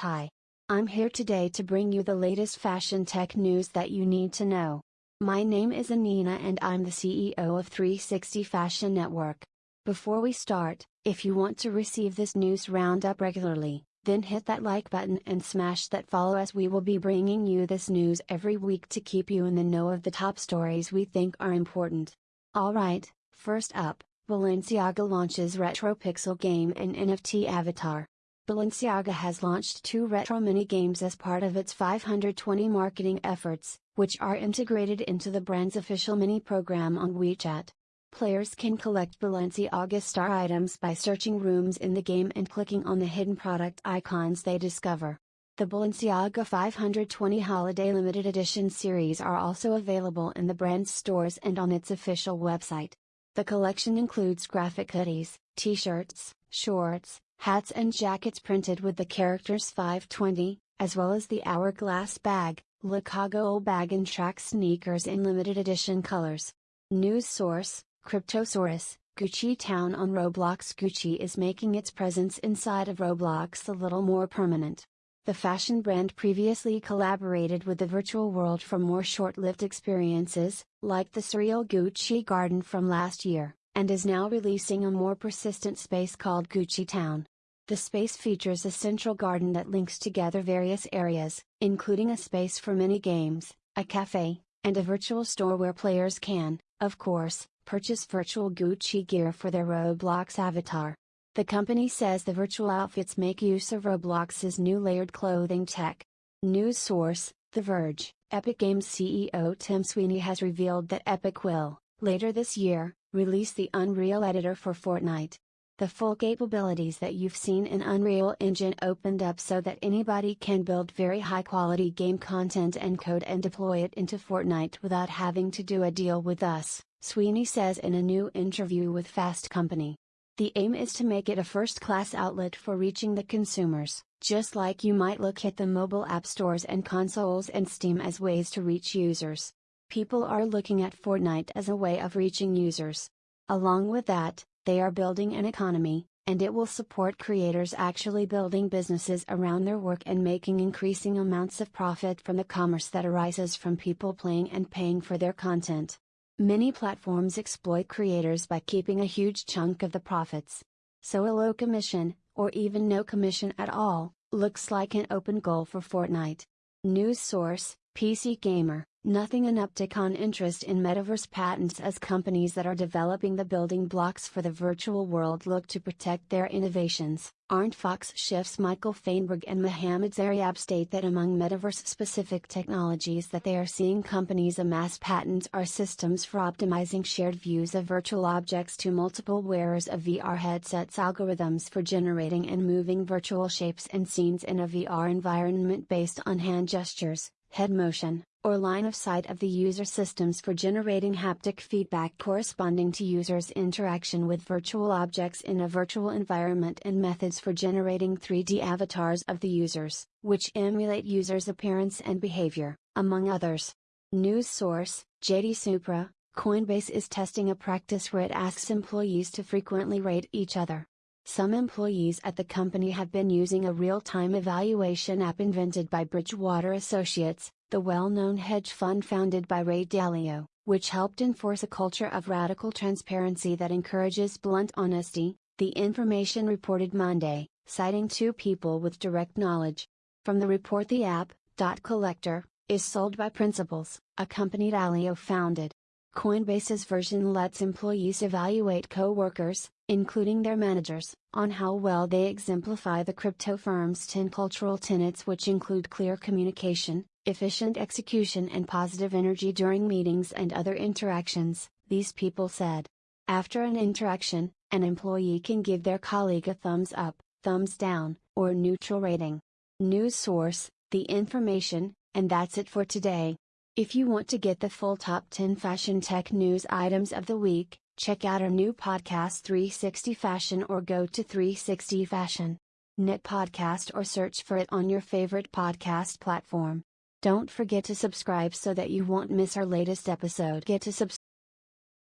Hi. I'm here today to bring you the latest fashion tech news that you need to know. My name is Anina and I'm the CEO of 360 Fashion Network. Before we start, if you want to receive this news roundup regularly, then hit that like button and smash that follow as we will be bringing you this news every week to keep you in the know of the top stories we think are important. Alright, first up, Balenciaga launches Retro Pixel game and NFT avatar. Balenciaga has launched two retro mini games as part of its 520 marketing efforts, which are integrated into the brand's official mini program on WeChat. Players can collect Balenciaga star items by searching rooms in the game and clicking on the hidden product icons they discover. The Balenciaga 520 Holiday Limited Edition series are also available in the brand's stores and on its official website. The collection includes graphic hoodies, t shirts, shorts, hats and jackets printed with the characters 520, as well as the Hourglass bag, Le Cagole bag and track sneakers in limited edition colors. News source, Cryptosaurus, Gucci Town on Roblox Gucci is making its presence inside of Roblox a little more permanent. The fashion brand previously collaborated with the virtual world for more short-lived experiences, like the surreal Gucci Garden from last year, and is now releasing a more persistent space called Gucci Town. The space features a central garden that links together various areas, including a space for mini games, a cafe, and a virtual store where players can, of course, purchase virtual Gucci gear for their Roblox avatar. The company says the virtual outfits make use of Roblox's new layered clothing tech. News source The Verge Epic Games CEO Tim Sweeney has revealed that Epic will, later this year, release the Unreal Editor for Fortnite. The full capabilities that you've seen in Unreal Engine opened up so that anybody can build very high quality game content and code and deploy it into Fortnite without having to do a deal with us, Sweeney says in a new interview with Fast Company. The aim is to make it a first class outlet for reaching the consumers, just like you might look at the mobile app stores and consoles and Steam as ways to reach users. People are looking at Fortnite as a way of reaching users. Along with that, they are building an economy, and it will support creators actually building businesses around their work and making increasing amounts of profit from the commerce that arises from people playing and paying for their content. Many platforms exploit creators by keeping a huge chunk of the profits. So a low commission, or even no commission at all, looks like an open goal for Fortnite. News source, PC Gamer Nothing an uptick on interest in metaverse patents as companies that are developing the building blocks for the virtual world look to protect their innovations. ArentFox Schiff's Michael Feinberg and Mohamed Zaryab state that among metaverse specific technologies that they are seeing companies amass patents are systems for optimizing shared views of virtual objects to multiple wearers of VR headsets, algorithms for generating and moving virtual shapes and scenes in a VR environment based on hand gestures, head motion, or line of sight of the user systems for generating haptic feedback corresponding to users' interaction with virtual objects in a virtual environment and methods for generating 3D avatars of the users, which emulate users' appearance and behavior, among others. News source, JD Supra, Coinbase is testing a practice where it asks employees to frequently rate each other. Some employees at the company have been using a real time evaluation app invented by Bridgewater Associates, the well-known hedge fund founded by Ray Dalio, which helped enforce a culture of radical transparency that encourages blunt honesty, the information reported Monday, citing two people with direct knowledge. From the report the app, Dot Collector, is sold by Principles, a company Dalio founded. Coinbase's version lets employees evaluate co-workers, including their managers, on how well they exemplify the crypto firm's 10 cultural tenets which include clear communication, efficient execution and positive energy during meetings and other interactions, these people said. After an interaction, an employee can give their colleague a thumbs up, thumbs down, or neutral rating. News source, the information, and that's it for today. If you want to get the full top 10 fashion tech news items of the week, check out our new podcast 360 Fashion or go to 360 Fashion. Net podcast or search for it on your favorite podcast platform. Don't forget to subscribe so that you won't miss our latest episode. Get to subscribe